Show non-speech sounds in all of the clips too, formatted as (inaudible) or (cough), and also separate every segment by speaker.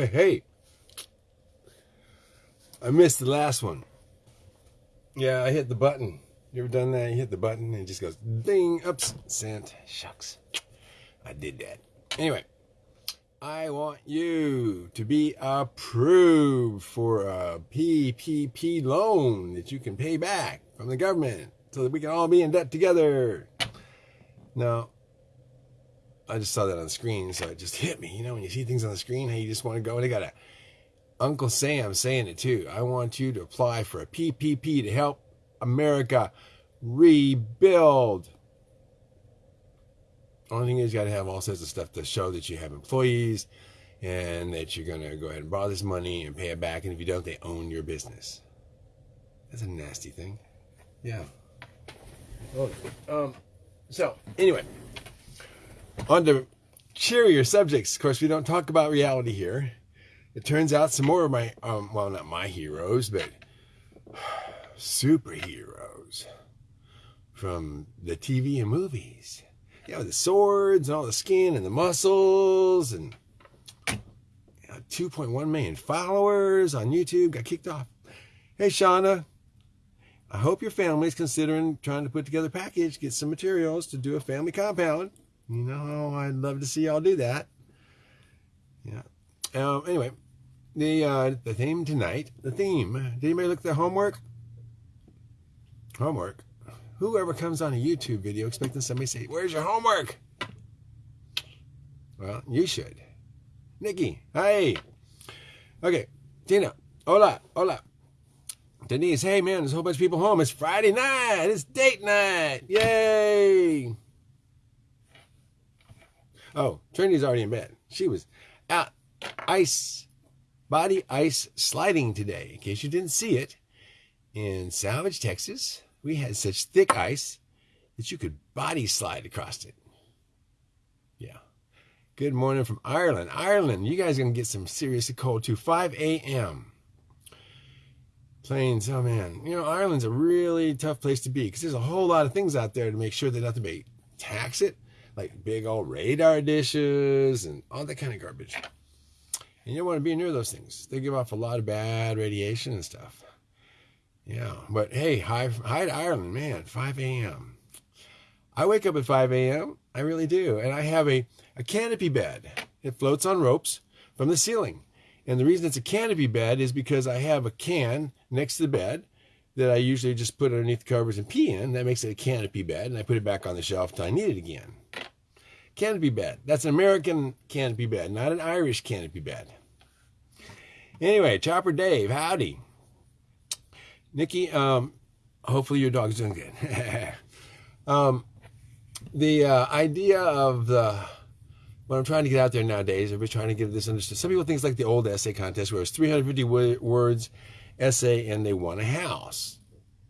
Speaker 1: Hey, hey. I missed the last one. Yeah, I hit the button. You ever done that? You hit the button and it just goes ding, ups, sent. Shucks. I did that. Anyway, I want you to be approved for a PPP loan that you can pay back from the government so that we can all be in debt together. Now, I just saw that on the screen, so it just hit me. You know, when you see things on the screen, how you just want to go. And They got a Uncle Sam saying it too. I want you to apply for a PPP to help America rebuild. Only thing is, you got to have all sorts of stuff to show that you have employees and that you're going to go ahead and borrow this money and pay it back. And if you don't, they own your business. That's a nasty thing. Yeah. Oh, um, so, anyway, on to cheerier subjects. Of course, we don't talk about reality here. It turns out some more of my, um, well, not my heroes, but superheroes from the TV and movies. Yeah, with the swords and all the skin and the muscles and you know, 2.1 million followers on YouTube got kicked off. Hey, Shauna, I hope your family's considering trying to put together a package, get some materials to do a family compound. You know, I'd love to see y'all do that. Yeah. Um, anyway, the uh, the theme tonight, the theme. Did anybody look at the homework? Homework. Whoever comes on a YouTube video expecting somebody to say, Where's your homework? Well, you should. Nikki, hey. Okay, Tina, hola, hola. Denise, hey man, there's a whole bunch of people home. It's Friday night. It's date night. Yay. Oh, Trinity's already in bed. She was out ice, body ice sliding today. In case you didn't see it, in Salvage, Texas, we had such thick ice that you could body slide across it. Yeah. Good morning from Ireland. Ireland, you guys are going to get some seriously cold too. 5 a.m. Planes, oh man. You know, Ireland's a really tough place to be because there's a whole lot of things out there to make sure that nothing may tax it, like big old radar dishes and all that kind of garbage. And you don't want to be near those things. They give off a lot of bad radiation and stuff. Yeah, but hey, hi, hi to Ireland, man, 5 a.m. I wake up at 5 a.m. I really do. And I have a, a canopy bed. It floats on ropes from the ceiling. And the reason it's a canopy bed is because I have a can next to the bed that I usually just put underneath the covers and pee in. That makes it a canopy bed. And I put it back on the shelf until I need it again. Canopy bed. That's an American canopy bed, not an Irish canopy bed. Anyway, Chopper Dave, howdy. Nikki, um, hopefully your dog's doing good. (laughs) um, the uh, idea of the what I'm trying to get out there nowadays, everybody's trying to get this understood. Some people think it's like the old essay contest where it was 350 words essay and they won a house.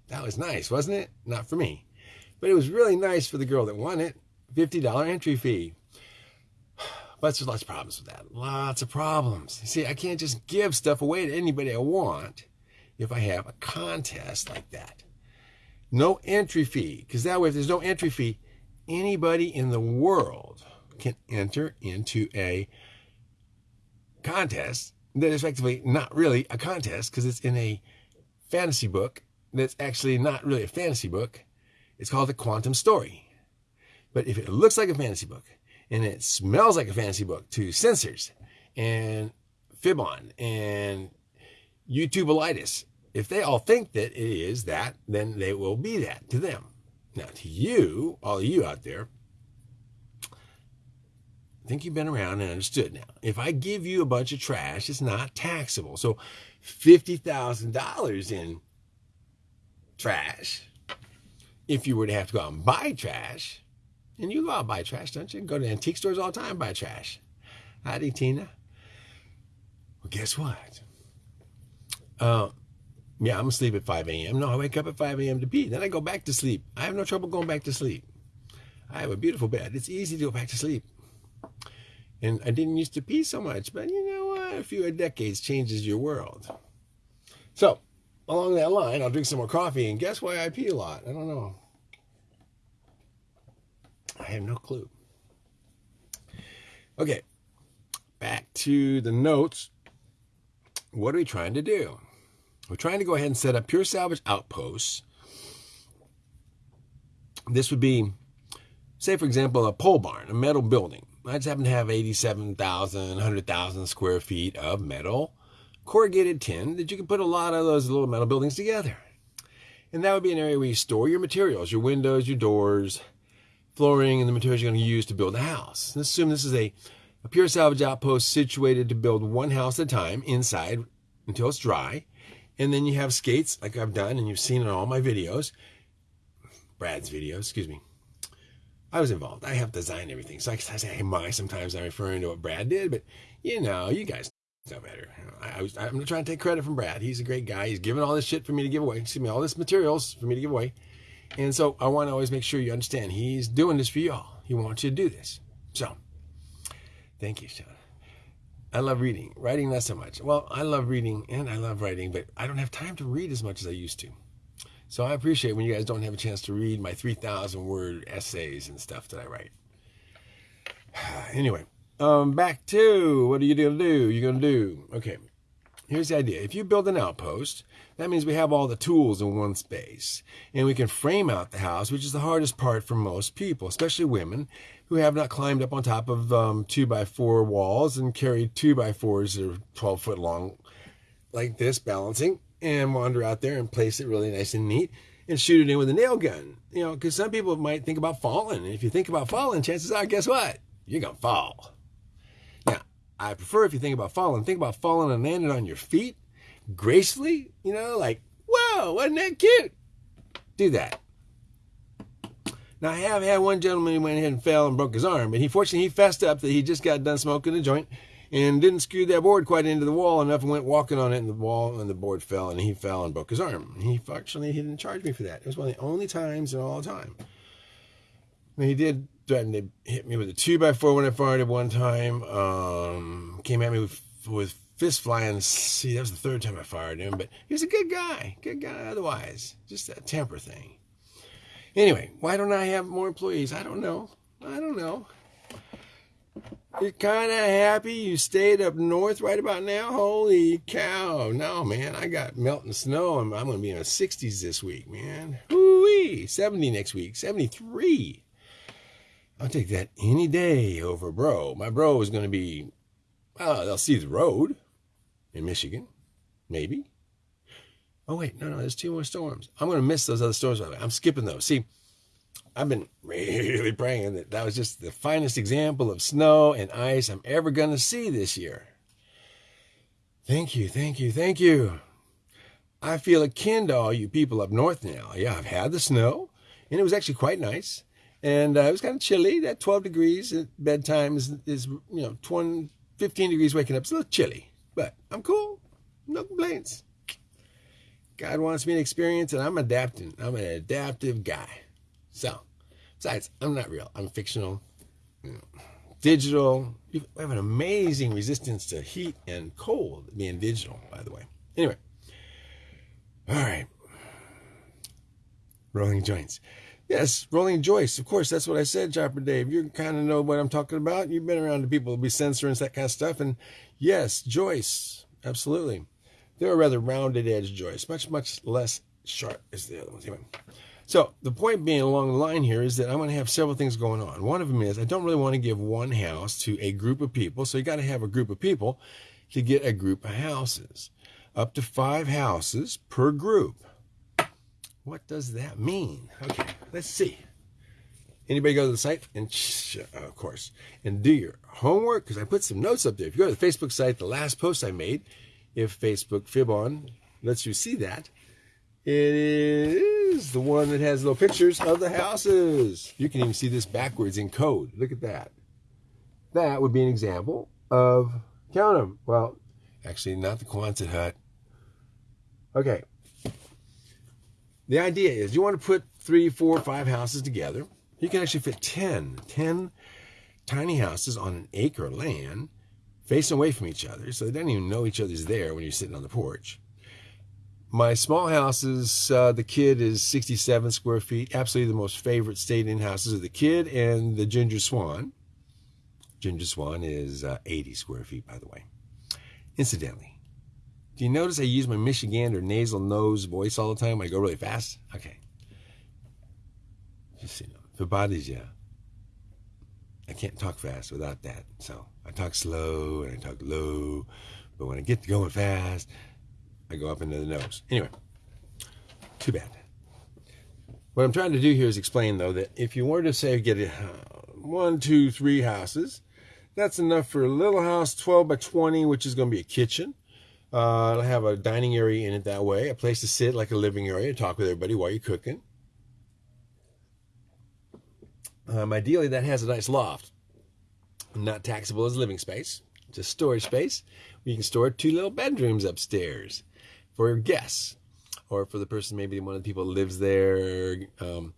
Speaker 1: That was nice, wasn't it? Not for me. But it was really nice for the girl that won it. $50 entry fee. But there's lots of problems with that. Lots of problems. You see, I can't just give stuff away to anybody I want if I have a contest like that. No entry fee, because that way, if there's no entry fee, anybody in the world can enter into a contest that is effectively not really a contest because it's in a fantasy book that's actually not really a fantasy book. It's called The quantum story. But if it looks like a fantasy book and it smells like a fantasy book to censors and Fibon and YouTubealitis, if they all think that it is that, then they will be that to them. Now, to you, all of you out there, I think you've been around and understood now. If I give you a bunch of trash, it's not taxable. So $50,000 in trash, if you were to have to go out and buy trash, and you go out buy trash, don't you? Go to antique stores all the time buy trash. Howdy, Tina. Well, guess what? Uh, yeah, I'm asleep at 5 a.m. No, I wake up at 5 a.m. to pee. Then I go back to sleep. I have no trouble going back to sleep. I have a beautiful bed. It's easy to go back to sleep. And I didn't used to pee so much, but you know what? A few decades changes your world. So, along that line, I'll drink some more coffee, and guess why I pee a lot? I don't know. I have no clue. Okay, back to the notes. what are we trying to do? We're trying to go ahead and set up pure salvage outposts. This would be, say, for example, a pole barn, a metal building. I just happen to have 87,000, 100,000 square feet of metal corrugated tin that you can put a lot of those little metal buildings together. And that would be an area where you store your materials, your windows, your doors, flooring, and the materials you're going to use to build a house. Let's assume this is a, a pure salvage outpost situated to build one house at a time inside until it's dry. And then you have skates like I've done and you've seen in all my videos. Brad's videos, excuse me. I was involved. I have designed everything. So I say, hey, my, sometimes I'm referring to what Brad did, but you know, you guys know better. I, was, I'm not trying to take credit from Brad. He's a great guy. He's given all this shit for me to give away. Excuse me, all this materials for me to give away. And so I want to always make sure you understand he's doing this for y'all. He wants you to do this. So thank you, Sean. I love reading. Writing, not so much. Well, I love reading and I love writing, but I don't have time to read as much as I used to. So I appreciate when you guys don't have a chance to read my 3,000 word essays and stuff that I write. (sighs) anyway, um, back to what are you going to do? You're going to do. Okay, here's the idea. If you build an outpost, that means we have all the tools in one space. And we can frame out the house, which is the hardest part for most people, especially women who have not climbed up on top of um, two by four walls and carried two by fours that are 12 foot long like this, balancing and wander out there and place it really nice and neat and shoot it in with a nail gun. You know, because some people might think about falling. And if you think about falling, chances are, guess what? You're going to fall. I prefer if you think about falling, think about falling and landing on your feet gracefully, you know, like, whoa, wasn't that cute? Do that. Now, I have had one gentleman who went ahead and fell and broke his arm, but he fortunately he fessed up that he just got done smoking a joint and didn't screw that board quite into the wall enough and went walking on it and the wall and the board fell and he fell and broke his arm. He fortunately he didn't charge me for that. It was one of the only times in all the time. And he did threaten to hit me with a two by four when I fired it one time. Um, came at me with, with fist flying. See, that was the third time I fired him, but he was a good guy, good guy otherwise. Just that temper thing. Anyway, why don't I have more employees? I don't know. I don't know. You're kind of happy you stayed up north right about now? Holy cow. No, man, I got melting snow and I'm going to be in the 60s this week, man. Woo-wee. 70 next week. 73. I'll take that any day over bro. My bro is going to be, well, they'll see the road in Michigan. Maybe. Oh, wait, no, no, there's two more storms. I'm going to miss those other storms. I'm skipping those. See, I've been really praying that that was just the finest example of snow and ice I'm ever going to see this year. Thank you, thank you, thank you. I feel akin to all you people up north now. Yeah, I've had the snow, and it was actually quite nice. And uh, it was kind of chilly. That 12 degrees at bedtime is, is you know, 20, 15 degrees waking up. It's a little chilly, but I'm cool. No complaints. God wants me to experience, and I'm adapting. I'm an adaptive guy. So, besides, I'm not real. I'm fictional, you know, digital. We have an amazing resistance to heat and cold being digital, by the way. Anyway, all right. Rolling joints. Yes, rolling Joyce. Of course, that's what I said, Chopper Dave. You kind of know what I'm talking about. You've been around the people who be censoring that kind of stuff. And yes, Joyce. Absolutely. They're a rather rounded edge Joyce, much, much less sharp as the other ones. Anyway. So the point being along the line here is that I'm going to have several things going on. One of them is I don't really want to give one house to a group of people. So you got to have a group of people to get a group of houses. Up to five houses per group. What does that mean? Okay, let's see. Anybody go to the site and, of course, and do your homework because I put some notes up there. If you go to the Facebook site, the last post I made, if Facebook Fibon lets you see that, it is the one that has little pictures of the houses. You can even see this backwards in code. Look at that. That would be an example of, count them. Well, actually, not the Quonset hut. Okay. The idea is you want to put three, four, five houses together. You can actually fit 10, 10 tiny houses on an acre of land facing away from each other. So they don't even know each other's there when you're sitting on the porch. My small houses, uh, the kid is 67 square feet. Absolutely the most favorite stayed-in houses of the kid and the Ginger Swan. Ginger Swan is uh, 80 square feet, by the way. Incidentally, Do you notice I use my Michigander nasal nose voice all the time I go really fast? Okay. Just you know, it bothers you, I can't talk fast without that. So I talk slow and I talk low, but when I get going fast, I go up into the nose. Anyway, too bad. What I'm trying to do here is explain, though, that if you were to say get a, uh, one, two, three houses, that's enough for a little house, 12 by 20, which is going to be a kitchen. Uh, it'll have a dining area in it that way, a place to sit like a living area, talk with everybody while you're cooking. Um, ideally, that has a nice loft, not taxable as living space, just storage space. You can store two little bedrooms upstairs for your guests or for the person, maybe one of the people lives there. Um,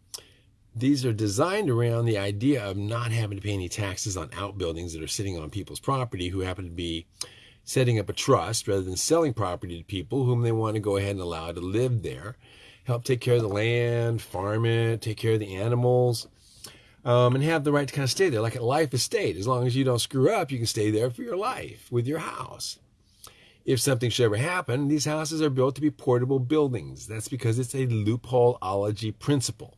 Speaker 1: these are designed around the idea of not having to pay any taxes on outbuildings that are sitting on people's property who happen to be setting up a trust rather than selling property to people whom they want to go ahead and allow to live there, help take care of the land, farm it, take care of the animals, um, and have the right to kind of stay there, like a life estate. As long as you don't screw up, you can stay there for your life with your house. If something should ever happen, these houses are built to be portable buildings. That's because it's a loopholeology principle.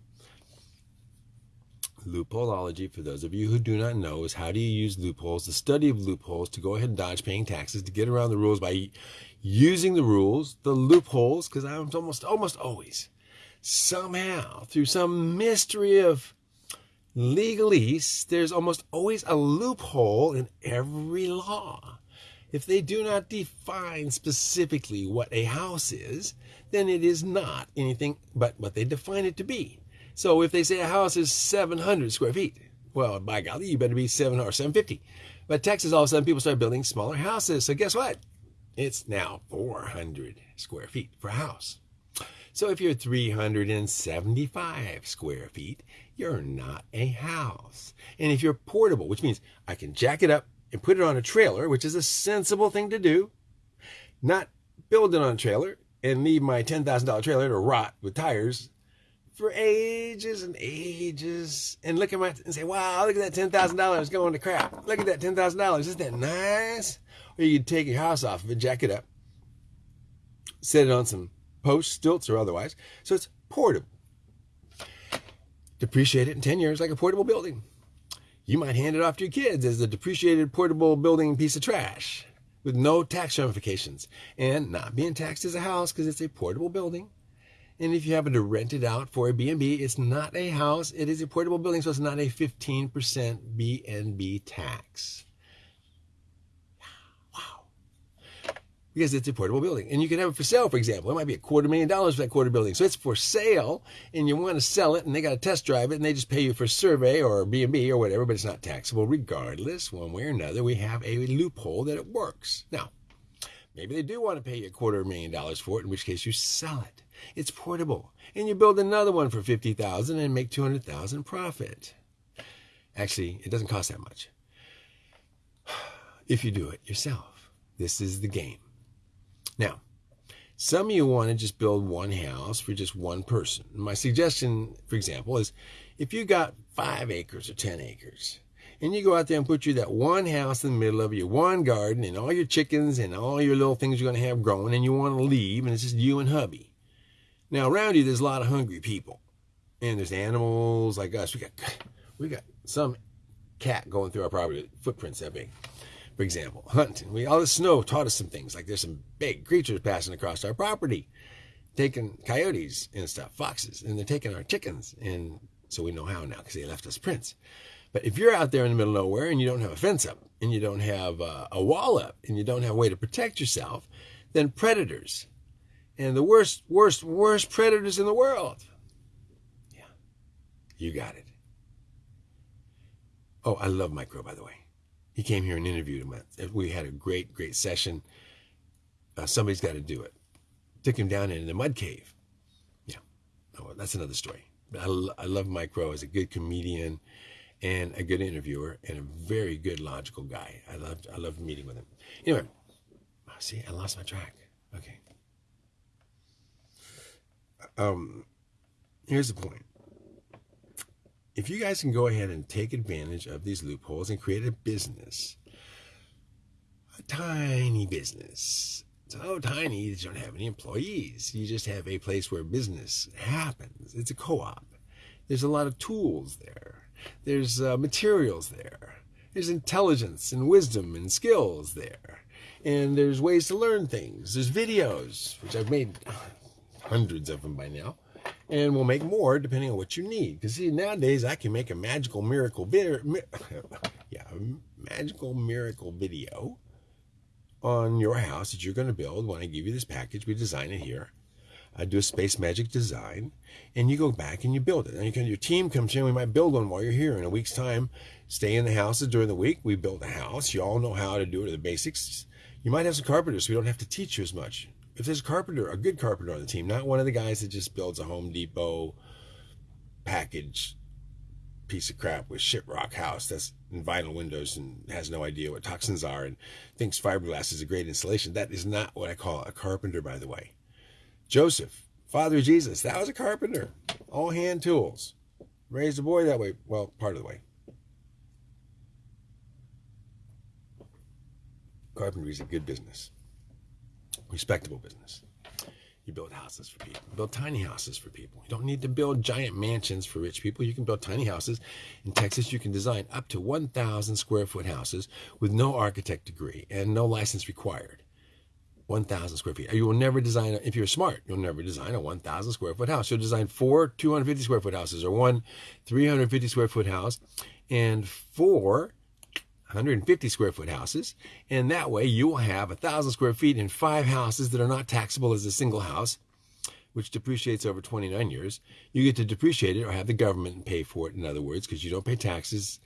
Speaker 1: Loopholeology, for those of you who do not know, is how do you use loopholes, the study of loopholes, to go ahead and dodge paying taxes, to get around the rules by using the rules, the loopholes, because I'm almost almost always somehow through some mystery of legalese, there's almost always a loophole in every law. If they do not define specifically what a house is, then it is not anything but what they define it to be. So if they say a house is 700 square feet, well, by golly, you better be 700 or 750. But Texas, all of a sudden, people start building smaller houses. So guess what? It's now 400 square feet for a house. So if you're 375 square feet, you're not a house. And if you're portable, which means I can jack it up and put it on a trailer, which is a sensible thing to do, not build it on a trailer and leave my $10,000 trailer to rot with tires for ages and ages and look at my and say, wow, look at that ten thousand dollars going to crap. Look at that ten thousand dollars. Isn't that nice? Or you could take your house off of it, jack it up, set it on some posts, stilts, or otherwise. So it's portable. Depreciate it in 10 years like a portable building. You might hand it off to your kids as a depreciated portable building piece of trash with no tax ramifications and not being taxed as a house because it's a portable building and if you happen to rent it out for a B&B, it's not a house, it is a portable building, so it's not a 15% B&B tax. Because it's a portable building. And you can have it for sale, for example. It might be a quarter million dollars for that quarter building. So it's for sale, and you want to sell it, and they got to test drive it, and they just pay you for survey or B&B or whatever, but it's not taxable regardless. One way or another, we have a loophole that it works. Now, maybe they do want to pay you a quarter million dollars for it, in which case you sell it. It's portable. And you build another one for 50000 and make 200000 profit. Actually, it doesn't cost that much. (sighs) If you do it yourself. This is the game. Now, some of you want to just build one house for just one person. My suggestion, for example, is if you got five acres or 10 acres, and you go out there and put you that one house in the middle of your one garden and all your chickens and all your little things you're going to have growing, and you want to leave, and it's just you and hubby. Now around you, there's a lot of hungry people, and there's animals like us. We got we got some cat going through our property, footprints that big. For example, hunting. We all the snow taught us some things. Like there's some big creatures passing across our property, taking coyotes and stuff, foxes, and they're taking our chickens. And so we know how now because they left us prints. But if you're out there in the middle of nowhere and you don't have a fence up, and you don't have uh, a wall up, and you don't have a way to protect yourself, then predators and the worst, worst, worst predators in the world. Yeah, you got it. Oh, I love Micro, by the way. He came here and interviewed him. We had a great, great session. Uh, somebody's got to do it. Took him down in the mud cave. Yeah, oh, that's another story. I, I love Micro as a good comedian and a good interviewer and a very good logical guy. I loved I loved meeting with him. Anyway, see, I lost my track. Okay um, here's the point. If you guys can go ahead and take advantage of these loopholes and create a business, a tiny business, so tiny you don't have any employees. You just have a place where business happens. It's a co-op. There's a lot of tools there. There's uh, materials there. There's intelligence and wisdom and skills there. And there's ways to learn things. There's videos, which I've made hundreds of them by now. And we'll make more depending on what you need. Because see, nowadays I can make a magical miracle video. (laughs) yeah, magical miracle video on your house that you're going to build. When I give you this package, we design it here. I do a space magic design, and you go back and you build it. And you can, your team comes in. We might build one while you're here. In a week's time, stay in the houses during the week. We build a house. You all know how to do it, the basics. You might have some carpenters, so we don't have to teach you as much. If there's a carpenter, a good carpenter on the team, not one of the guys that just builds a Home Depot package piece of crap with rock house that's in vinyl windows and has no idea what toxins are and thinks fiberglass is a great insulation. That is not what I call a carpenter, by the way. Joseph, father of Jesus, that was a carpenter. All hand tools. Raised a boy that way. Well, part of the way. Carpentry is a good business, respectable business. You build houses for people. You build tiny houses for people. You don't need to build giant mansions for rich people. You can build tiny houses. In Texas, you can design up to 1,000 square foot houses with no architect degree and no license required. 1,000 square feet. You will never design, if you're smart, you'll never design a 1,000 square foot house. You'll design four 250 square foot houses or one 350 square foot house and four 150 square foot houses. And that way you will have a thousand square feet in five houses that are not taxable as a single house, which depreciates over 29 years. You get to depreciate it or have the government pay for it, in other words, because you don't pay taxes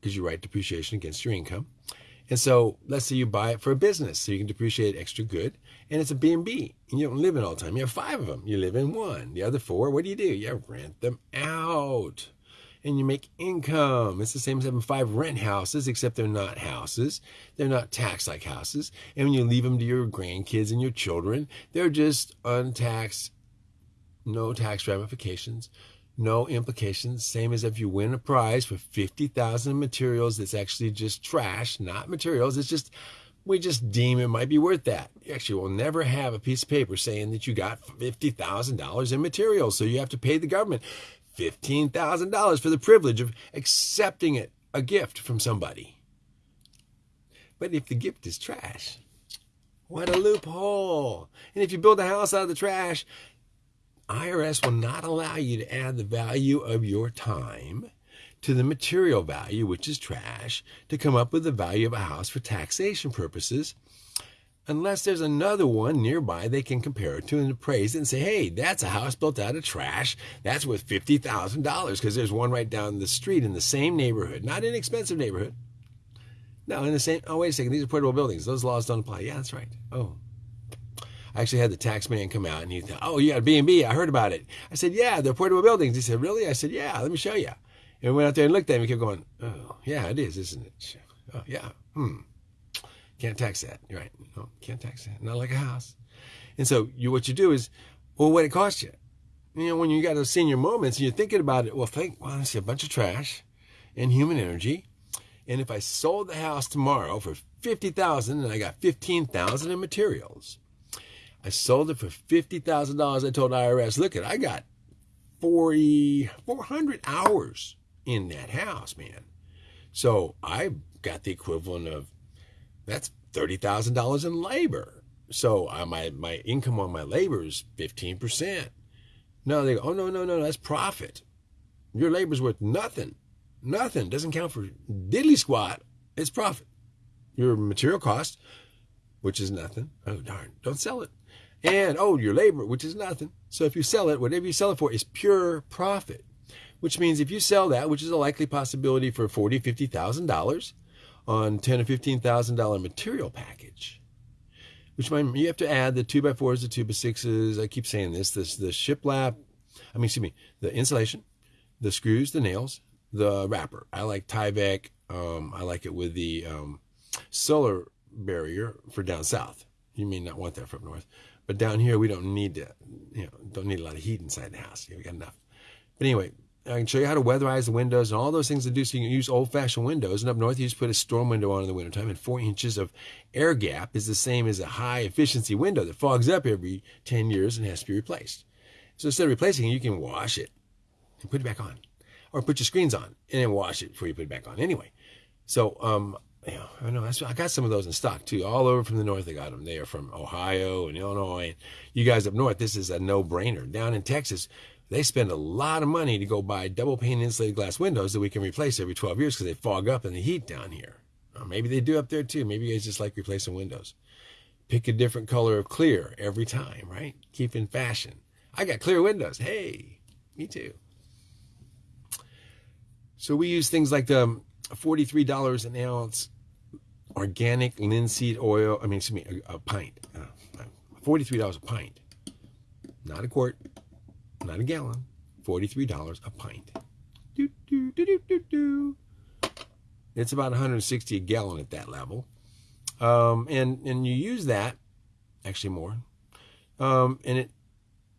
Speaker 1: because you write depreciation against your income. And so let's say you buy it for a business so you can depreciate extra good and it's a B&B and you don't live in all the time. You have five of them. You live in one. The other four, what do you do? You rent them out and you make income. It's the same as having five rent houses, except they're not houses. They're not taxed like houses. And when you leave them to your grandkids and your children, they're just untaxed, no tax ramifications, no implications. Same as if you win a prize for 50,000 materials that's actually just trash, not materials. It's just, we just deem it might be worth that. You actually will never have a piece of paper saying that you got $50,000 in materials. So you have to pay the government $15,000 for the privilege of accepting it, a gift from somebody. But if the gift is trash, what a loophole. And if you build a house out of the trash, IRS will not allow you to add the value of your time to the material value, which is trash, to come up with the value of a house for taxation purposes unless there's another one nearby they can compare it to and appraise it and say, hey, that's a house built out of trash. That's worth $50,000 because there's one right down the street in the same neighborhood, not an expensive neighborhood. No, in the same, oh, wait a second, these are portable buildings. Those laws don't apply. Yeah, that's right. Oh. I actually had the tax man come out and he thought, oh, you got a B&B. I heard about it. I said, yeah, they're portable buildings. He said, really? I said, yeah, let me show you. And we went out there and looked at him. He kept going, oh, yeah, it is, isn't it? Oh, yeah. Hmm. Can't tax that. Right. No, can't tax that. Not like a house. And so you, what you do is, well, what it cost you. You know, when you got those senior moments and you're thinking about it, well, think, well, I see a bunch of trash and human energy. And if I sold the house tomorrow for 50000 and I got 15000 in materials, I sold it for $50,000. I told IRS, look at, I got 40, 400 hours in that house, man. So I got the equivalent of that's $30,000 in labor. So uh, my, my income on my labor is 15%. No, they go, oh, no, no, no, that's profit. Your labor's worth nothing. Nothing. Doesn't count for diddly squat. It's profit. Your material cost, which is nothing. Oh, darn. Don't sell it. And, oh, your labor, which is nothing. So if you sell it, whatever you sell it for is pure profit, which means if you sell that, which is a likely possibility for forty, fifty thousand dollars, on ten or fifteen thousand dollar material package, which might, you have to add the two by fours, the two by sixes. I keep saying this: this the shiplap. I mean, excuse me, the insulation, the screws, the nails, the wrapper. I like Tyvek. Um, I like it with the um, solar barrier for down south. You may not want that from north, but down here we don't need to, you know, don't need a lot of heat inside the house. Yeah, we got enough. But anyway, I can show you how to weatherize the windows and all those things to do so you can use old-fashioned windows. And up north, you just put a storm window on in the wintertime, and four inches of air gap is the same as a high-efficiency window that fogs up every 10 years and has to be replaced. So instead of replacing it, you can wash it and put it back on. Or put your screens on and then wash it before you put it back on. Anyway, so um, yeah, I know. I got some of those in stock too, all over from the north. I got them. They are from Ohio and Illinois. You guys up north, this is a no-brainer. Down in Texas, they spend a lot of money to go buy double pane insulated glass windows that we can replace every 12 years because they fog up in the heat down here. Or maybe they do up there too. Maybe you guys just like replacing windows. Pick a different color of clear every time, right? Keep in fashion. I got clear windows. Hey, me too. So we use things like the $43 an ounce organic linseed oil. I mean, excuse me, a, a pint. Uh, $43 a pint. Not a quart, not a gallon, $43 a pint. Do, do, do, do, do, It's about 160 a gallon at that level. Um, and, and you use that, actually more, um, and it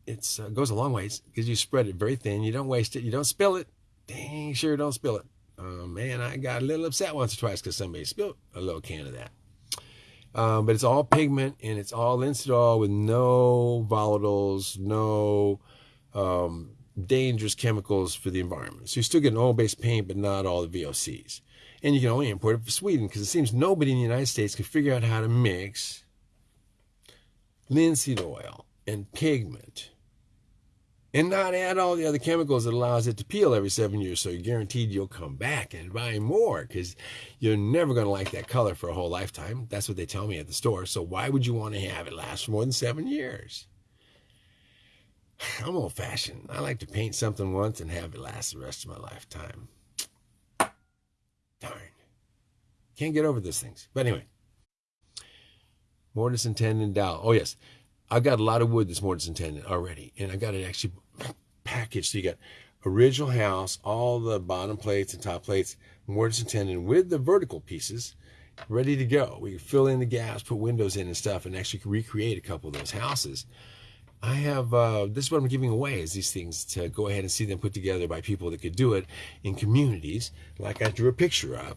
Speaker 1: it's uh, goes a long ways because you spread it very thin. You don't waste it. You don't spill it. Dang sure don't spill it. Uh, man, I got a little upset once or twice because somebody spilled a little can of that. Um, but it's all pigment and it's all linseed with no volatiles, no um, dangerous chemicals for the environment. So you still get an oil-based paint, but not all the VOCs. And you can only import it from Sweden because it seems nobody in the United States can figure out how to mix linseed oil and pigment and not add all the other chemicals that allows it to peel every seven years. So you're guaranteed you'll come back and buy more because you're never going to like that color for a whole lifetime. That's what they tell me at the store. So why would you want to have it last for more than seven years? I'm old fashioned. I like to paint something once and have it last the rest of my lifetime. Darn. Can't get over those things. But anyway, mortise and tenon dowel. Oh, yes. I've got a lot of wood this mortise and tenon already. And I've got it actually packaged. So you got original house, all the bottom plates and top plates, mortise and tenon with the vertical pieces ready to go. We can fill in the gaps, put windows in and stuff, and actually recreate a couple of those houses. I have, uh, this is what I'm giving away is these things to go ahead and see them put together by people that could do it in communities like I drew a picture of.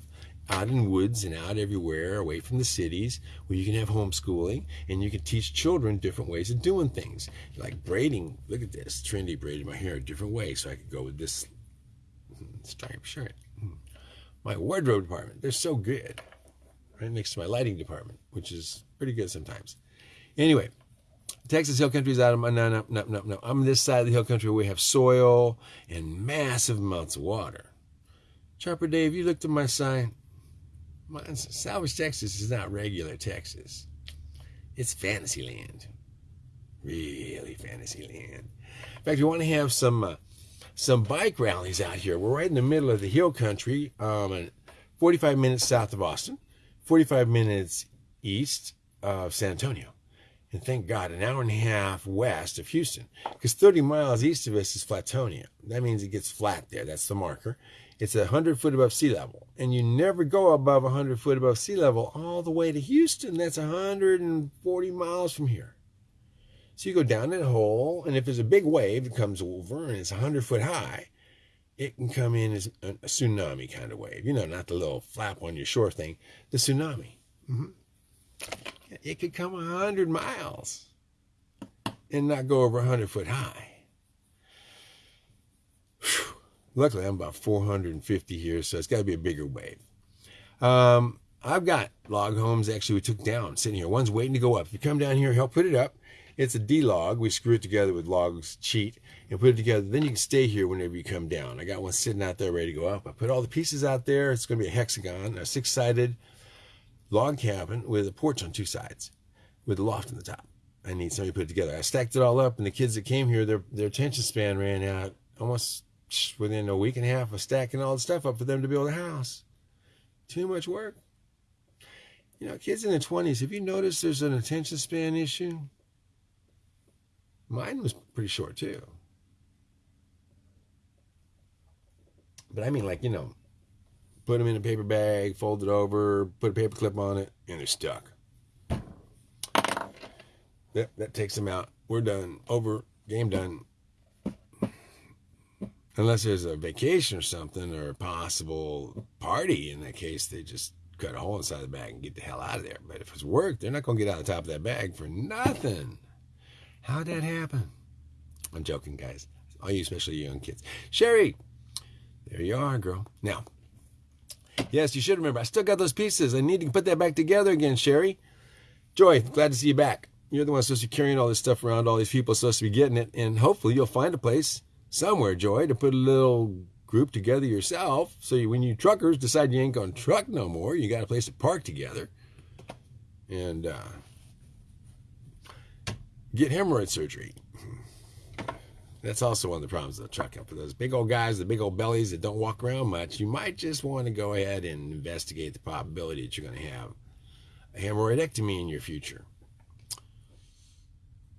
Speaker 1: Out in woods and out everywhere away from the cities where you can have homeschooling and you can teach children different ways of doing things. Like braiding look at this trendy braiding my hair a different way so I could go with this stripe shirt. My wardrobe department they're so good right next to my lighting department which is pretty good sometimes. Anyway Texas Hill Country is out of my, no, no, no, no, no. I'm this side of the hill country where we have soil and massive amounts of water. Chopper Dave, you looked at my sign. My, Salvage Texas is not regular Texas. It's fantasy land. Really fantasy land. In fact, you want to have some uh, some bike rallies out here. We're right in the middle of the hill country, um, 45 minutes south of Austin, 45 minutes east of San Antonio and thank God, an hour and a half west of Houston. Because 30 miles east of us is Flatonia. That means it gets flat there. That's the marker. It's 100 foot above sea level. And you never go above 100 foot above sea level all the way to Houston. That's 140 miles from here. So you go down that hole, and if there's a big wave that comes over and it's 100 foot high, it can come in as a tsunami kind of wave. You know, not the little flap on your shore thing, the tsunami. Mm-hmm it could come 100 miles and not go over 100 foot high. Whew. Luckily, I'm about 450 here, so it's got to be a bigger wave. Um, I've got log homes actually we took down sitting here. One's waiting to go up. If you come down here, help put it up. It's a D log. We screw it together with logs cheat and put it together. Then you can stay here whenever you come down. I got one sitting out there ready to go up. I put all the pieces out there. It's going to be a hexagon, a six sided log cabin with a porch on two sides with a loft on the top. I need somebody to put it together. I stacked it all up, and the kids that came here, their their attention span ran out almost within a week and a half of stacking all the stuff up for them to build a house. Too much work. You know, kids in their 20s, have you noticed there's an attention span issue? Mine was pretty short too. But I mean, like, you know, put them in a paper bag, fold it over, put a paper clip on it, and they're stuck. That, that takes them out. We're done. Over. Game done. unless there's a vacation or something or a possible party. In that case, they just cut a hole inside the bag and get the hell out of there. But if it's work, they're not going to get out of the top of that bag for nothing. How'd that happen? I'm joking, guys. All you, especially young kids. Sherry, there you are, girl. Now, yes, you should remember, I still got those pieces. I need to put that back together again, Sherry. Joy, glad to see you back. You're the one supposed to be carrying all this stuff around. All these people supposed to be getting it. And hopefully you'll find a place somewhere, Joy, to put a little group together yourself. So you, when you truckers decide you ain't going to truck no more, you got a place to park together. And uh, get hemorrhoid surgery. That's also one of the problems of the trucking. For those big old guys, the big old bellies that don't walk around much, you might just want to go ahead and investigate the probability that you're going to have a hemorrhoidectomy in your future.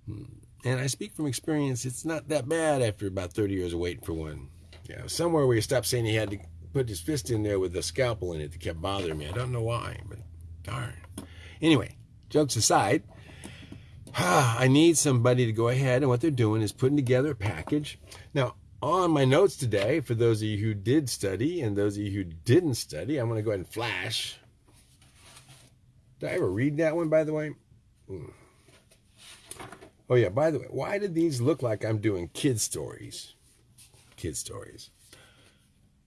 Speaker 1: Hmm. And I speak from experience, it's not that bad after about 30 years of waiting for one. Yeah, somewhere where he stopped saying he had to put his fist in there with a scalpel in it that kept bothering me. I don't know why, but darn. Anyway, jokes aside, I need somebody to go ahead and what they're doing is putting together a package. Now, on my notes today, for those of you who did study and those of you who didn't study, I'm going to go ahead and flash. Did I ever read that one, by the way? Mm. Oh, yeah, by the way, why did these look like I'm doing kid stories? Kid stories.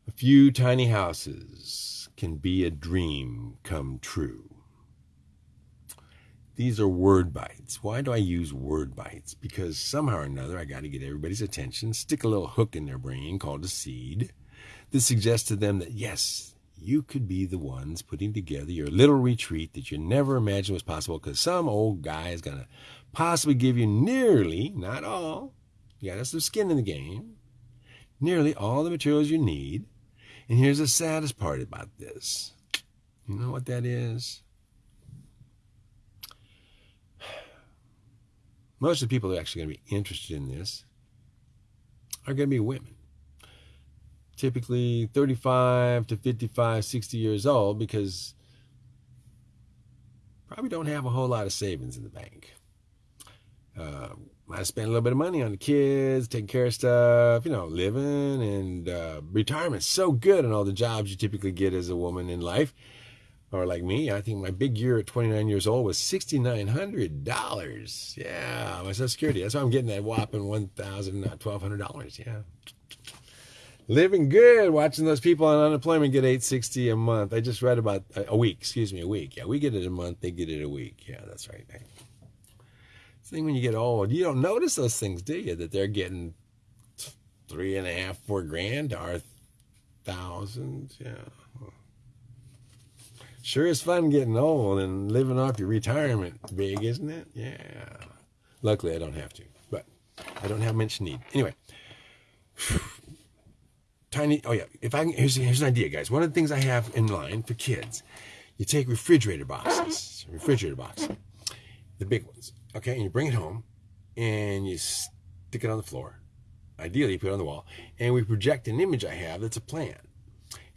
Speaker 1: A few tiny houses can be a dream come true. These are word bites. Why do I use word bites? Because somehow or another I got to get everybody's attention, stick a little hook in their brain called a seed that suggests to them that yes, you could be the ones putting together your little retreat that you never imagined was possible because some old guy is going to possibly give you nearly, not all, you got some skin in the game, nearly all the materials you need. And here's the saddest part about this. You know what that is? Most of the people that are actually going to be interested in this are going to be women. Typically 35 to 55, 60 years old because probably don't have a whole lot of savings in the bank. Uh, I spend a little bit of money on the kids, taking care of stuff, you know, living and uh, so good in all the jobs you typically get as a woman in life. Or like me, I think my big year at 29 years old was $6,900. Yeah, my Social Security. That's why I'm getting that whopping $1,000, $1,200. Yeah. Living good, watching those people on unemployment get 860 a month. I just read about uh, a week, excuse me, a week. Yeah, we get it a month, they get it a week. Yeah, that's right thing when you get old, you don't notice those things, do you? That they're getting three and a half, four grand or thousands. Yeah. Sure is fun getting old and living off your retirement big, isn't it? Yeah. Luckily, I don't have to, but I don't have much need. Anyway, (sighs) tiny. Oh yeah. If I here's here's an idea, guys. One of the things I have in line for kids, you take refrigerator boxes, refrigerator box, the big ones, Okay, and you bring it home and you stick it on the floor. Ideally, you put it on the wall. And we project an image I have that's a plan.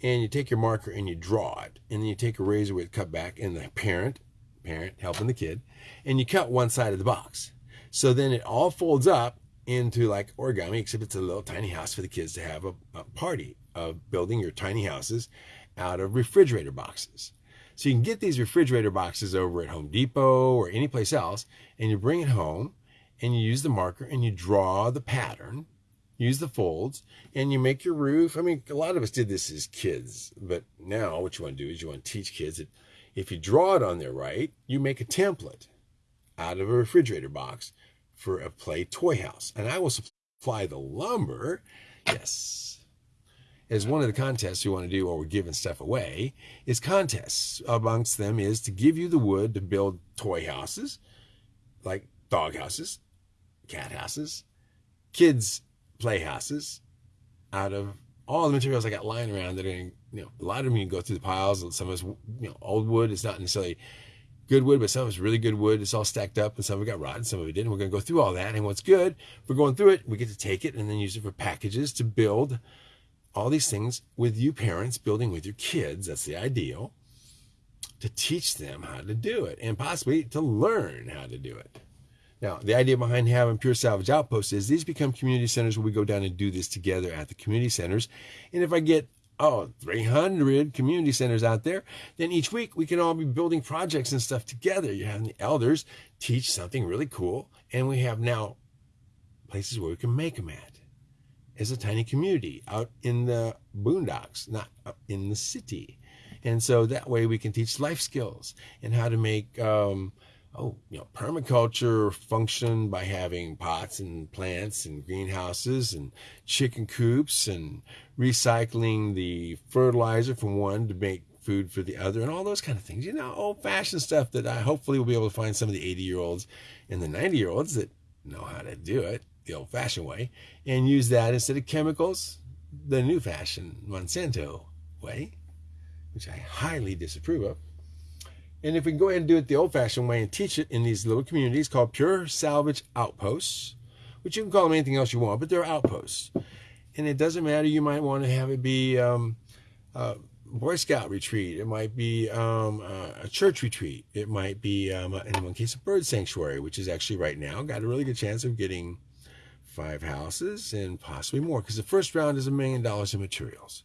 Speaker 1: And you take your marker and you draw it. And then you take a razor with cut back and the parent, parent helping the kid, and you cut one side of the box. So then it all folds up into like origami, except it's a little tiny house for the kids to have a, a party of building your tiny houses out of refrigerator boxes. So you can get these refrigerator boxes over at Home Depot or any place else, and you bring it home and you use the marker and you draw the pattern, use the folds, and you make your roof. I mean, a lot of us did this as kids, but now what you want to do is you want to teach kids that if you draw it on there right, you make a template out of a refrigerator box for a play toy house. And I will supply the lumber. Yes, as one of the contests we want to do while we're giving stuff away is contests. Amongst them is to give you the wood to build toy houses, like dog houses, cat houses, kids playhouses, out of all the materials I got lying around that are, you know, a lot of them you can go through the piles. Some of it's, you know, old wood. It's not necessarily good wood, but some of it's really good wood. It's all stacked up, and some of it got rotten, some of it didn't. We're going to go through all that, and what's good, we're going through it. We get to take it and then use it for packages to build all these things with you parents building with your kids. That's the ideal to teach them how to do it and possibly to learn how to do it. Now, the idea behind having Pure Salvage Outposts is these become community centers where we go down and do this together at the community centers. And if I get oh, 300 community centers out there, then each week we can all be building projects and stuff together. You're having the elders teach something really cool, and we have now places where we can make them at as a tiny community out in the boondocks, not in the city. And so that way we can teach life skills and how to make, um, oh, you know, permaculture function by having pots and plants and greenhouses and chicken coops and recycling the fertilizer from one to make food for the other and all those kind of things. You know, old fashioned stuff that I hopefully will be able to find some of the 80 year olds and the 90 year olds that know how to do it the old fashioned way and use that instead of chemicals, the new fashioned Monsanto way which I highly disapprove of. And if we can go ahead and do it the old fashioned way and teach it in these little communities called Pure Salvage Outposts, which you can call them anything else you want, but they're outposts. And it doesn't matter, you might want to have it be um, a Boy Scout retreat, it might be um, a church retreat, it might be, um, in one case, a bird sanctuary, which is actually right now got a really good chance of getting five houses and possibly more because the first round is a million dollars in materials.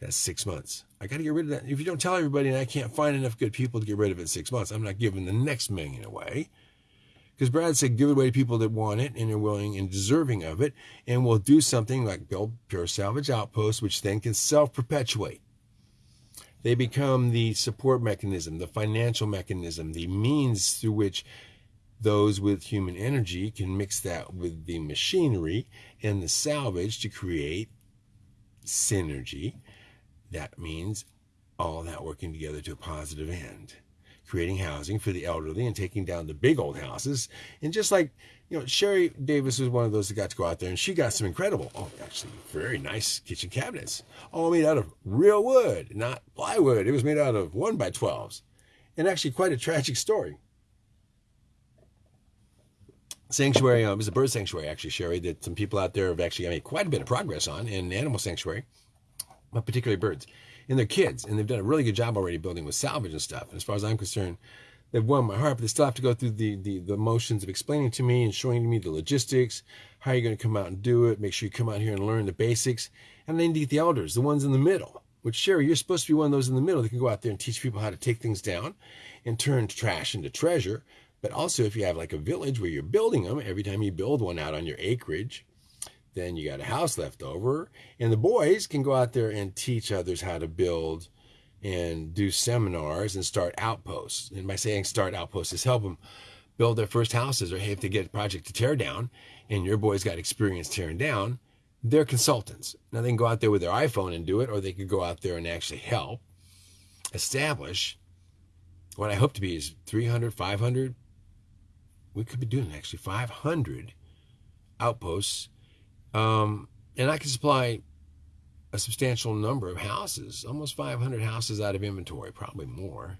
Speaker 1: That's six months. I got to get rid of that. If you don't tell everybody and I can't find enough good people to get rid of it in six months, I'm not giving the next million away. Because Brad said, give it away to people that want it and are willing and deserving of it. And we'll do something like build Pure Salvage Outposts, which then can self perpetuate. They become the support mechanism, the financial mechanism, the means through which those with human energy can mix that with the machinery and the salvage to create synergy that means all that working together to a positive end, creating housing for the elderly and taking down the big old houses. And just like, you know, Sherry Davis was one of those that got to go out there and she got some incredible, oh, actually very nice kitchen cabinets, all made out of real wood, not plywood. It was made out of one by 12s. And actually quite a tragic story. Sanctuary, um, it was a bird sanctuary, actually, Sherry, that some people out there have actually made quite a bit of progress on in animal sanctuary but particularly birds, and their kids. And they've done a really good job already building with salvage and stuff. And as far as I'm concerned, they've won my heart, but they still have to go through the, the, the motions of explaining to me and showing me the logistics, how you're going to come out and do it, make sure you come out here and learn the basics. And then get the elders, the ones in the middle, which Sherry, you're supposed to be one of those in the middle that can go out there and teach people how to take things down and turn trash into treasure. But also, if you have like a village where you're building them, every time you build one out on your acreage, then you got a house left over. And the boys can go out there and teach others how to build and do seminars and start outposts. And by saying start outposts is help them build their first houses or if they get a project to tear down and your boys got experience tearing down, they're consultants. Now they can go out there with their iPhone and do it, or they could go out there and actually help establish what I hope to be is 300, 500. We could be doing actually 500 outposts um, and I can supply a substantial number of houses, almost 500 houses out of inventory, probably more,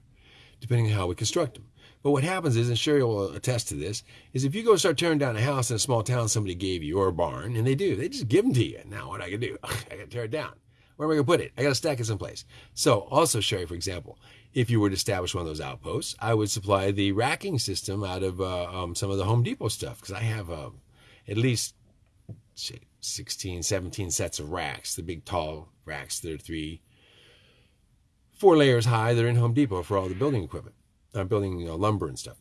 Speaker 1: depending on how we construct them. But what happens is, and Sherry will attest to this, is if you go start tearing down a house in a small town somebody gave you or a barn, and they do, they just give them to you. Now what I can do? (laughs) I got to tear it down. Where am I going to put it? I got to stack it someplace. So also, Sherry, for example, if you were to establish one of those outposts, I would supply the racking system out of uh, um, some of the Home Depot stuff because I have uh, at least 16, 17 sets of racks, the big tall racks that are three, four layers high. They're in Home Depot for all the building equipment, uh, building lumber and stuff.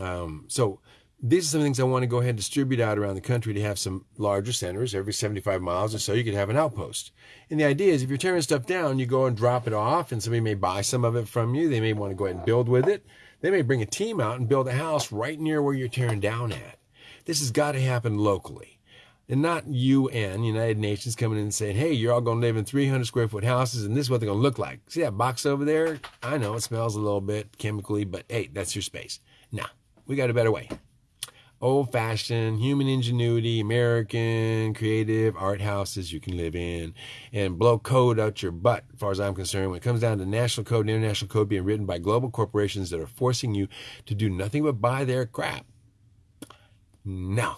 Speaker 1: Um, so these are some things I want to go ahead and distribute out around the country to have some larger centers every 75 miles or so. You could have an outpost. And the idea is if you're tearing stuff down, you go and drop it off, and somebody may buy some of it from you. They may want to go ahead and build with it. They may bring a team out and build a house right near where you're tearing down at. This has got to happen locally and not UN, United Nations, coming in and saying, hey, you're all going to live in 300 square foot houses and this is what they're going to look like. See that box over there? I know it smells a little bit chemically, but hey, that's your space. Now, we got a better way. Old fashioned, human ingenuity, American, creative art houses you can live in and blow code out your butt, as far as I'm concerned. When it comes down to national code and international code being written by global corporations that are forcing you to do nothing but buy their crap. No,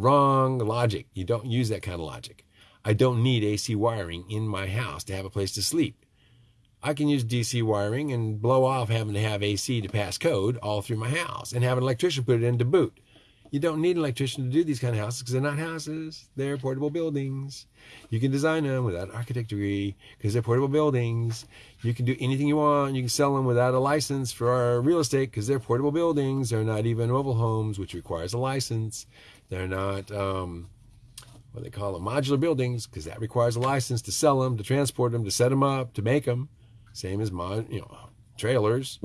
Speaker 1: Wrong logic. You don't use that kind of logic. I don't need AC wiring in my house to have a place to sleep. I can use DC wiring and blow off having to have AC to pass code all through my house and have an electrician put it in to boot. You don't need an electrician to do these kind of houses because they're not houses. They're portable buildings. You can design them without an architect degree because they're portable buildings. You can do anything you want. You can sell them without a license for our real estate because they're portable buildings. They're not even mobile homes, which requires a license. They're not um, what they call them modular buildings because that requires a license to sell them, to transport them, to set them up, to make them. Same as mod, you know, trailers.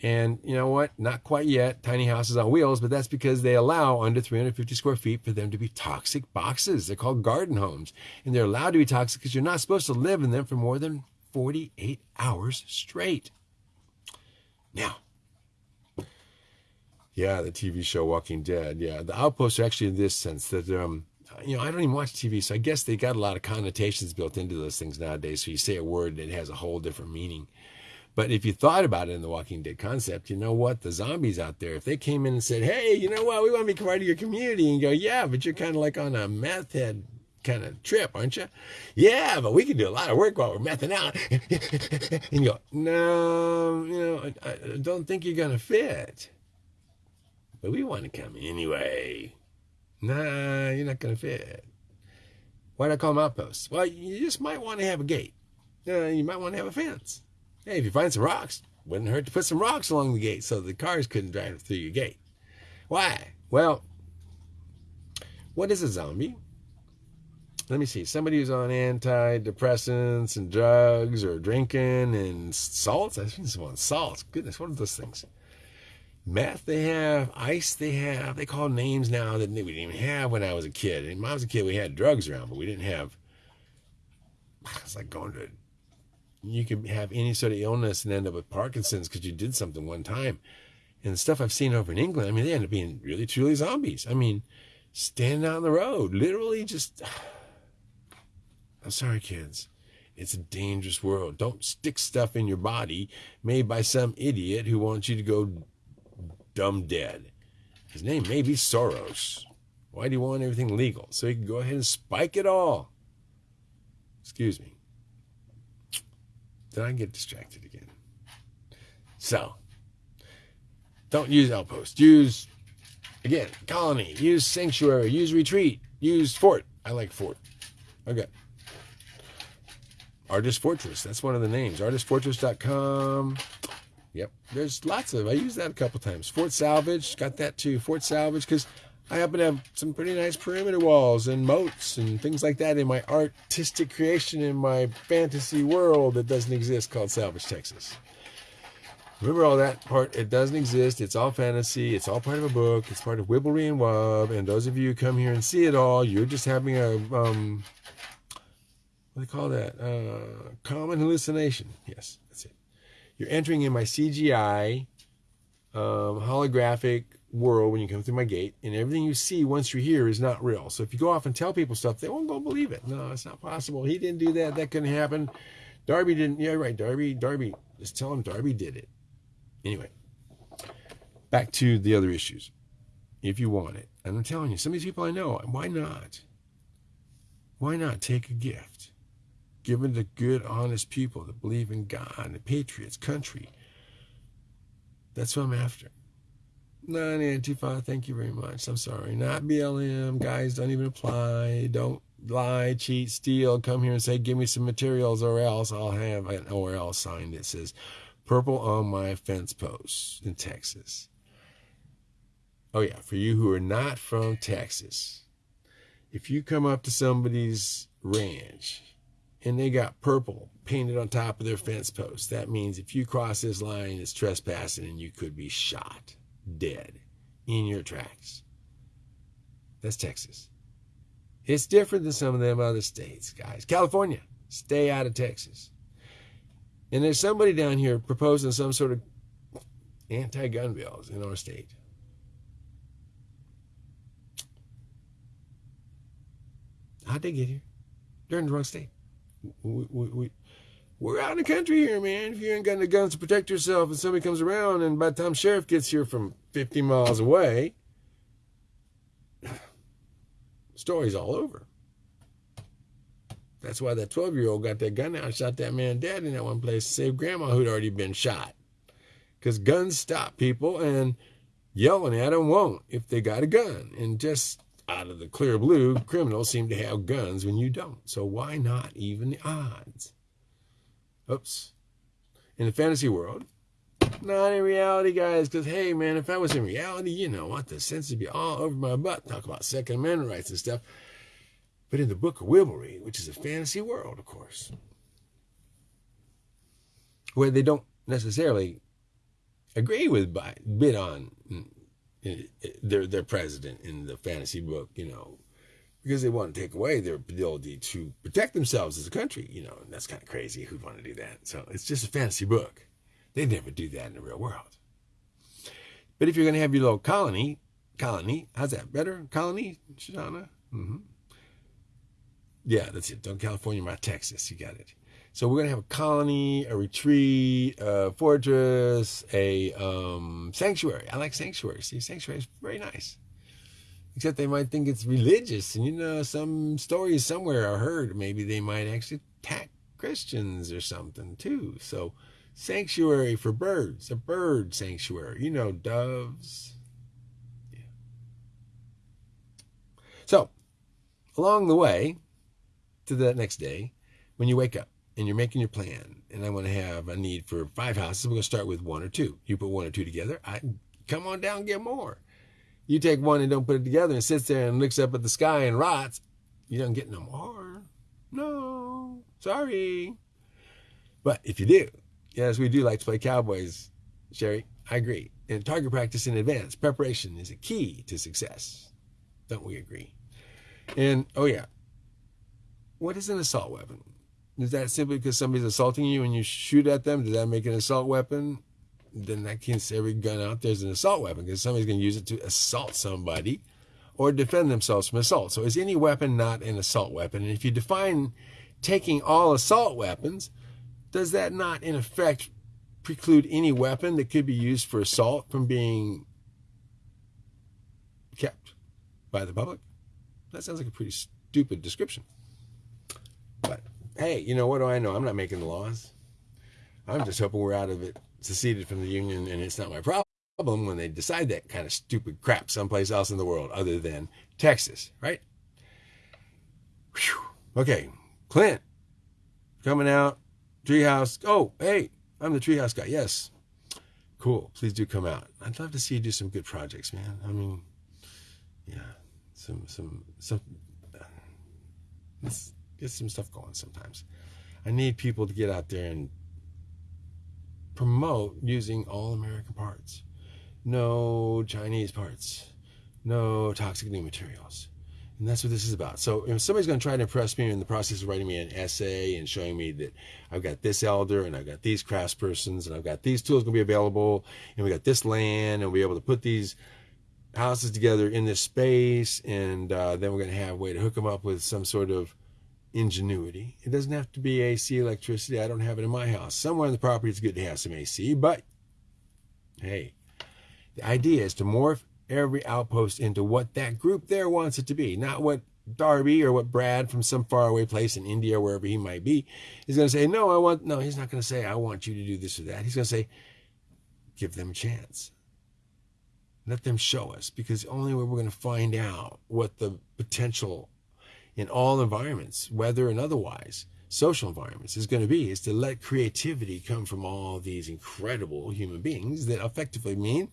Speaker 1: And you know what? Not quite yet, tiny houses on wheels, but that's because they allow under 350 square feet for them to be toxic boxes. They're called garden homes. And they're allowed to be toxic because you're not supposed to live in them for more than 48 hours straight. Now, yeah, the TV show Walking Dead. Yeah, the outposts are actually in this sense that, um, you know, I don't even watch TV, so I guess they got a lot of connotations built into those things nowadays. So you say a word and it has a whole different meaning. But if you thought about it in the Walking Dead concept, you know what? The zombies out there, if they came in and said, hey, you know what? We want to be part of your community and go, yeah, but you're kind of like on a meth head kind of trip, aren't you? Yeah, but we can do a lot of work while we're mething out. (laughs) and you go, no, you know, I, I don't think you're going to fit. But we want to come anyway. Nah, you're not going to fit. Why'd I call them outposts? Well, you just might want to have a gate. Uh, you might want to have a fence. Hey, if you find some rocks, wouldn't hurt to put some rocks along the gate so the cars couldn't drive through your gate. Why? Well, what is a zombie? Let me see. Somebody who's on antidepressants and drugs or drinking and salts. I think this one salts. Goodness, what are those things? Meth they have, ice they have. They call names now that we didn't even have when I was a kid. And when I was a kid, we had drugs around, but we didn't have. It's like going to you could have any sort of illness and end up with Parkinson's because you did something one time. And the stuff I've seen over in England, I mean, they end up being really, truly zombies. I mean, standing out on the road, literally just. (sighs) I'm sorry, kids. It's a dangerous world. Don't stick stuff in your body made by some idiot who wants you to go dumb dead. His name may be Soros. Why do you want everything legal? So he can go ahead and spike it all. Excuse me. Then I get distracted again. So, don't use outpost. Use, again, colony. Use sanctuary. Use retreat. Use fort. I like fort. Okay. Artist Fortress. That's one of the names. Artistfortress.com. Yep. There's lots of, I use that a couple times. Fort Salvage. Got that too. Fort Salvage because I happen to have some pretty nice perimeter walls and moats and things like that in my artistic creation in my fantasy world that doesn't exist called Salvage, Texas. Remember all that part? It doesn't exist. It's all fantasy. It's all part of a book. It's part of Wibblery and Wub. And those of you who come here and see it all, you're just having a, um, what do they call that? Uh, common hallucination. Yes. You're entering in my CGI um, holographic world when you come through my gate, and everything you see once you're here is not real. So if you go off and tell people stuff, they won't go believe it. No, it's not possible. He didn't do that. That couldn't happen. Darby didn't. Yeah, right. Darby, Darby. Just tell him Darby did it. Anyway, back to the other issues. If you want it, and I'm telling you, some of these people I know, why not? Why not take a gift? Give it to good, honest people that believe in God, the patriots, country. That's what I'm after. Not Antifa, thank you very much. I'm sorry. Not BLM. Guys, don't even apply. Don't lie, cheat, steal. Come here and say, give me some materials or else I'll have an or else sign that says purple on my fence post in Texas. Oh, yeah. For you who are not from Texas, if you come up to somebody's ranch and they got purple painted on top of their fence post, that means if you cross this line, it's trespassing and you could be shot dead in your tracks. That's Texas. It's different than some of them other states, guys. California, stay out of Texas. And there's somebody down here proposing some sort of anti gun bills in our state. How'd they get here? They're in the wrong state. We, we, we, we're out in the country here, man. If you ain't got the guns to protect yourself and somebody comes around and by the time sheriff gets here from 50 miles away, (sighs) story's all over. That's why that 12 year old got that gun out and shot that man dead in that one place to save grandma who'd already been shot. Because guns stop people and yelling at them won't if they got a gun. And just out of the clear blue, criminals seem to have guns when you don't. So why not even the odds? Oops. In the fantasy world, not in reality, guys, because hey, man, if I was in reality, you know, want the sense to be all over my butt, talk about Second Amendment rights and stuff. But in the book of Wibblery, which is a fantasy world, of course, where they don't necessarily agree with Biden their their president in the fantasy book, you know, because they want to take away their ability to protect themselves as a country, you know, and that's kind of crazy. Who'd want to do that? So it's just a fantasy book. They never do that in the real world. But if you're going to have your little colony, colony, how's that better? Colony, Shoshana? Mm-hmm. Yeah, that's it. Don't California, my Texas. You got it. So we're gonna have a colony, a retreat, a fortress, a um, sanctuary. I like sanctuary. See, sanctuary is very nice. Except they might think it's religious, and you know, some stories somewhere are heard. Maybe they might actually attack Christians or something too. So, sanctuary for birds, a bird sanctuary. You know, doves. Yeah. So, along the way to the next day, when you wake up and you're making your plan, and I want to have a need for five houses, we're going to start with one or two. You put one or two together, I come on down, get more. You take one and don't put it together and sits there and looks up at the sky and rots, you don't get no more. No, sorry. But if you do, yes, we do like to play cowboys, Sherry. I agree. And target practice in advance, preparation is a key to success. Don't we agree? And oh yeah, what is an assault weapon? Is that simply because somebody's assaulting you and you shoot at them? Does that make an assault weapon? Then that means every gun out there is an assault weapon because somebody's going to use it to assault somebody or defend themselves from assault. So is any weapon not an assault weapon? And if you define taking all assault weapons, does that not in effect preclude any weapon that could be used for assault from being kept by the public? That sounds like a pretty stupid description. But hey, you know, what do I know? I'm not making the laws. I'm just hoping we're out of it, seceded from the union, and it's not my problem when they decide that kind of stupid crap someplace else in the world other than Texas, right? Whew. Okay, Clint, coming out, Treehouse. Oh, hey, I'm the Treehouse guy. Yes, cool. Please do come out. I'd love to see you do some good projects, man. I mean, yeah, some some some. Uh, get some stuff going sometimes. I need people to get out there and promote using all American parts. No Chinese parts. No toxic new materials. And that's what this is about. So if somebody's going to try to impress me in the process of writing me an essay and showing me that I've got this elder and I've got these craftspersons and I've got these tools going to be available and we got this land and we'll be able to put these houses together in this space and uh, then we're going to have a way to hook them up with some sort of ingenuity. It doesn't have to be AC electricity. I don't have it in my house. Somewhere on the property, it's good to have some AC, but hey, the idea is to morph every outpost into what that group there wants it to be, not what Darby or what Brad from some faraway place in India, wherever he might be, is going to say, no, I want, no, he's not going to say, I want you to do this or that. He's going to say, give them a chance. Let them show us because the only way we're going to find out what the potential in all environments, weather and otherwise, social environments, is going to be is to let creativity come from all these incredible human beings that effectively mean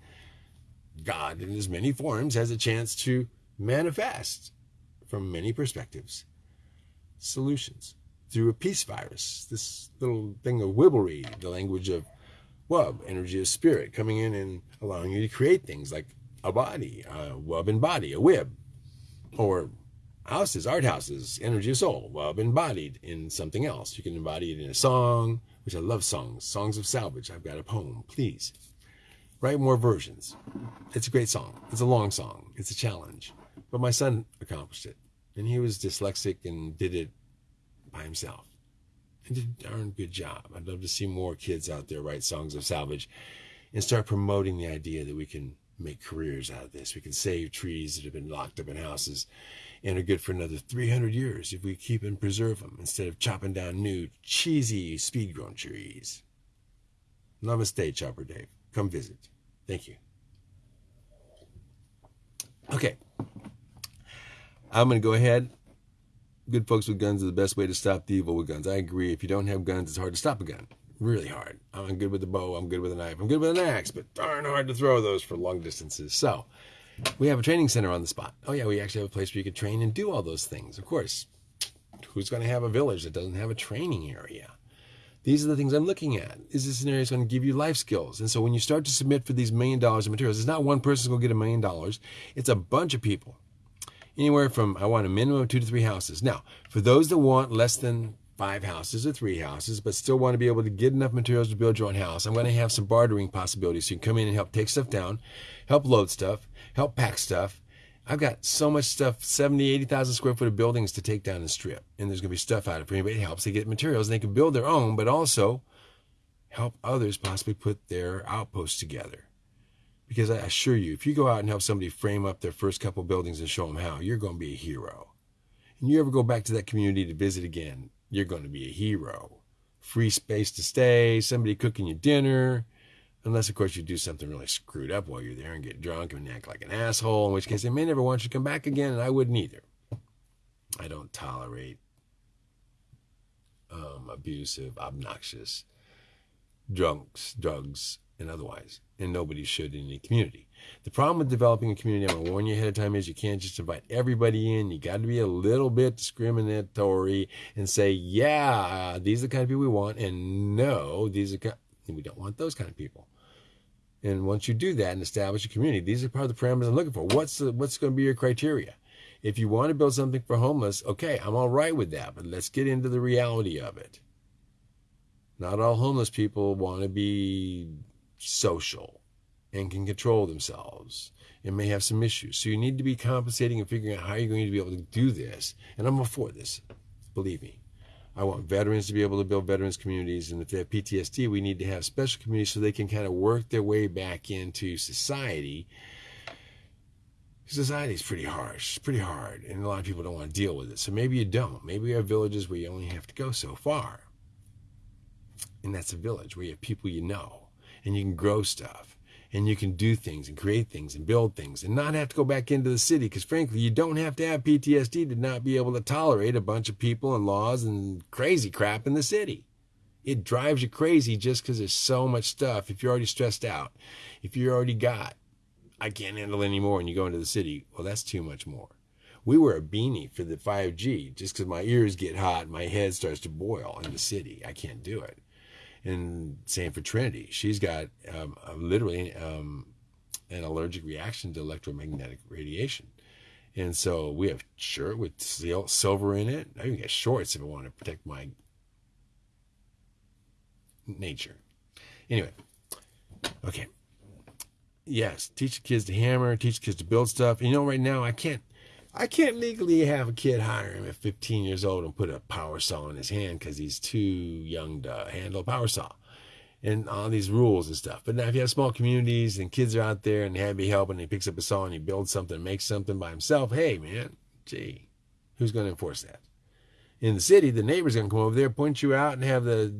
Speaker 1: God in as many forms has a chance to manifest from many perspectives. Solutions. Through a peace virus, this little thing of wibblery, the language of wub, energy of spirit, coming in and allowing you to create things like a body, a wub and body, a wib, or houses, art houses, energy of soul, well, embodied in something else. You can embody it in a song, which I love songs, songs of salvage. I've got a poem, please. Write more versions. It's a great song. It's a long song. It's a challenge. But my son accomplished it. And he was dyslexic and did it by himself. And did a darn good job. I'd love to see more kids out there write songs of salvage and start promoting the idea that we can make careers out of this. We can save trees that have been locked up in houses and are good for another 300 years if we keep and preserve them instead of chopping down new, cheesy, speed grown trees. Namaste, Chopper Dave. Come visit. Thank you. Okay. I'm going to go ahead. Good folks with guns are the best way to stop the evil with guns. I agree. If you don't have guns, it's hard to stop a gun. Really hard. I'm good with a bow. I'm good with a knife. I'm good with an axe, but darn hard to throw those for long distances. So, we have a training center on the spot. Oh, yeah, we actually have a place where you can train and do all those things. Of course, who's going to have a village that doesn't have a training area? These are the things I'm looking at. Is this scenario going to give you life skills? And so when you start to submit for these million dollars of materials, it's not one person going to get a million dollars. It's a bunch of people. Anywhere from, I want a minimum of two to three houses. Now, for those that want less than five houses or three houses, but still want to be able to get enough materials to build your own house, I'm going to have some bartering possibilities. So you can come in and help take stuff down, help load stuff, help pack stuff. I've got so much stuff, 70, 80,000 square foot of buildings to take down and strip. And there's going to be stuff out of it. Anybody helps, they get materials and they can build their own, but also help others possibly put their outposts together. Because I assure you, if you go out and help somebody frame up their first couple buildings and show them how, you're going to be a hero. And you ever go back to that community to visit again, you're going to be a hero. Free space to stay, somebody cooking you dinner. Unless, of course, you do something really screwed up while you're there and get drunk and act like an asshole, in which case they may never want you to come back again, and I wouldn't either. I don't tolerate um, abusive, obnoxious drunks, drugs, and otherwise. And nobody should in any community. The problem with developing a community, I'm going to warn you ahead of time, is you can't just invite everybody in. You got to be a little bit discriminatory and say, yeah, these are the kind of people we want, and no, these are we don't want those kind of people. And once you do that and establish a community, these are part of the parameters I'm looking for. What's the, what's going to be your criteria? If you want to build something for homeless, okay, I'm all right with that, but let's get into the reality of it. Not all homeless people want to be social and can control themselves and may have some issues. So you need to be compensating and figuring out how you're going to be able to do this. And I'm all for this, believe me. I want veterans to be able to build veterans communities. And if they have PTSD, we need to have special communities so they can kind of work their way back into society. Society is pretty harsh, pretty hard, and a lot of people don't want to deal with it. So maybe you don't. Maybe you have villages where you only have to go so far. And that's a village where you have people you know and you can grow stuff and you can do things and create things and build things and not have to go back into the city because frankly you don't have to have PTSD to not be able to tolerate a bunch of people and laws and crazy crap in the city. It drives you crazy just because there's so much stuff. If you're already stressed out, if you're already got, I can't handle anymore, and you go into the city, well, that's too much more. We wear a beanie for the 5G just because my ears get hot, my head starts to boil in the city. I can't do it and same for Trinity. She's got um, literally um, an allergic reaction to electromagnetic radiation. And so we have shirt with silver in it. I even get shorts if I want to protect my nature. Anyway, okay. Yes, teach the kids to hammer, teach the kids to build stuff. You know, right now I can't I can't legally have a kid hire him at 15 years old and put a power saw in his hand because he's too young to handle a power saw and all these rules and stuff. But now, if you have small communities and kids are out there and they have you help and he picks up a saw and he builds something, makes something by himself, hey, man, gee, who's going to enforce that? In the city, the neighbor's going to come over there, point you out, and have the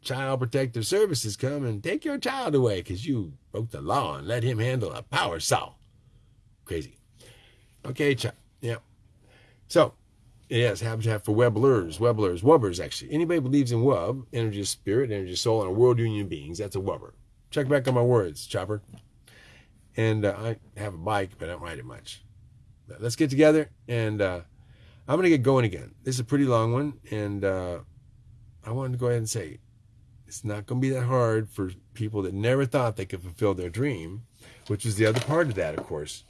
Speaker 1: child protective services come and take your child away because you broke the law and let him handle a power saw. Crazy. Okay, child. Yeah. So, yes, habitat for Webblers, Webblers, Wubbers, actually. Anybody believes in Wub, energy of spirit, energy of soul, and a world union of beings, that's a Wubber. Check back on my words, Chopper. And uh, I have a bike, but I don't ride it much. But let's get together, and uh, I'm going to get going again. This is a pretty long one, and uh, I wanted to go ahead and say it's not going to be that hard for people that never thought they could fulfill their dream, which is the other part of that, of course.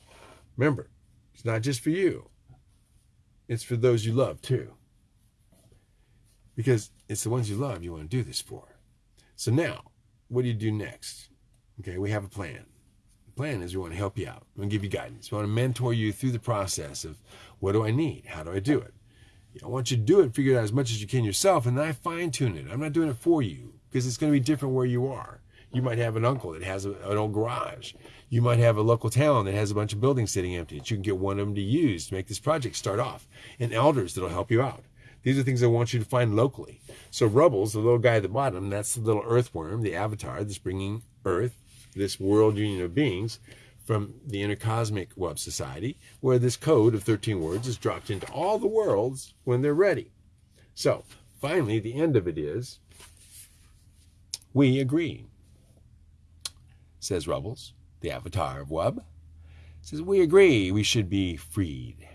Speaker 1: Remember, it's not just for you. It's for those you love too. Because it's the ones you love you want to do this for. So now, what do you do next? Okay, we have a plan. The plan is we want to help you out. We want to give you guidance. We want to mentor you through the process of what do I need? How do I do it? I want you to do it, figure it out as much as you can yourself, and then I fine tune it. I'm not doing it for you because it's going to be different where you are. You might have an uncle that has a, an old garage. You might have a local town that has a bunch of buildings sitting empty that you can get one of them to use to make this project start off, and elders that'll help you out. These are things I want you to find locally. So Rubbles, the little guy at the bottom, that's the little earthworm, the avatar that's bringing Earth, this world union of beings, from the Intercosmic Web Society, where this code of 13 words is dropped into all the worlds when they're ready. So, finally, the end of it is we agree, says Rubbles, the avatar of Web. Says, we agree we should be freed.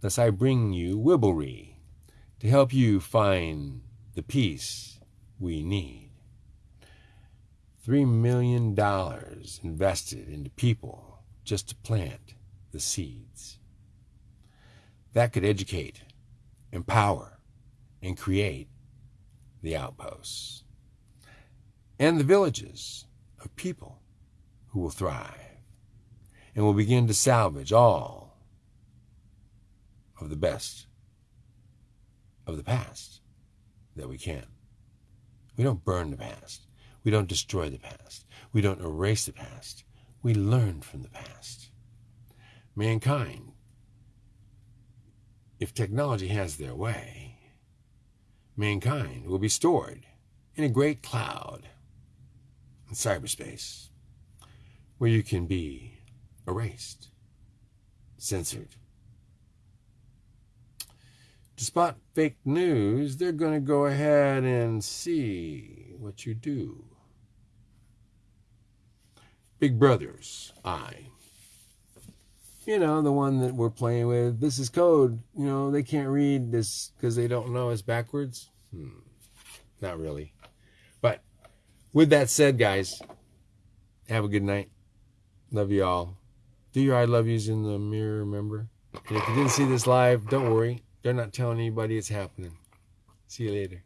Speaker 1: Thus I bring you Wibblery to help you find the peace we need. $3 million invested into people just to plant the seeds. That could educate, empower, and create the outposts and the villages of people who will thrive and will begin to salvage all of the best of the past that we can. We don't burn the past. We don't destroy the past. We don't erase the past. We learn from the past. Mankind, if technology has their way, mankind will be stored in a great cloud in cyberspace where you can be erased, censored. To spot fake news, they're going to go ahead and see what you do. Big Brother's eye. You know, the one that we're playing with. This is code. You know, they can't read this because they don't know it's backwards. Hmm. Not really. But with that said, guys, have a good night. Love you all. Do your I love yous in the mirror, remember? And if you didn't see this live, don't worry. They're not telling anybody it's happening. See you later.